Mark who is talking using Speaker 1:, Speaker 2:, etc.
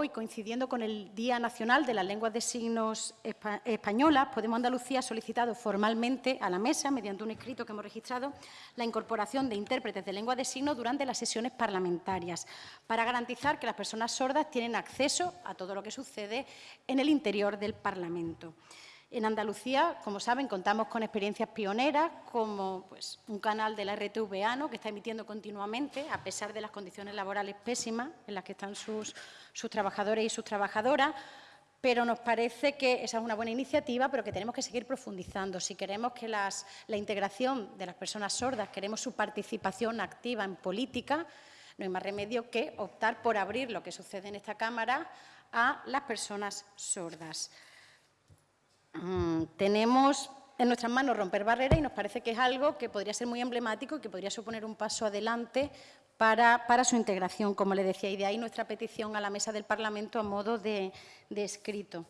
Speaker 1: hoy, coincidiendo con el Día Nacional de las Lenguas de Signos Españolas, Podemos Andalucía ha solicitado formalmente a la Mesa, mediante un escrito que hemos registrado, la incorporación de intérpretes de lengua de signos durante las sesiones parlamentarias, para garantizar que las personas sordas tienen acceso a todo lo que sucede en el interior del Parlamento. En Andalucía, como saben, contamos con experiencias pioneras, como pues, un canal de la RTVA que está emitiendo continuamente, a pesar de las condiciones laborales pésimas en las que están sus, trabajadores y sus trabajadoras, pero nos parece que esa es una buena iniciativa, pero que tenemos que seguir profundizando. Si queremos que la integración de las personas sordas, queremos su participación activa en política, no hay más remedio que optar por abrir lo que sucede en esta Cámara a las personas sordas. Tenemos en nuestras manos romper barreras y nos parece que es algo que podría ser muy emblemático y que podría suponer un paso adelante para, su integración, como le decía, y de ahí nuestra petición a la mesa del Parlamento a modo de, escrito.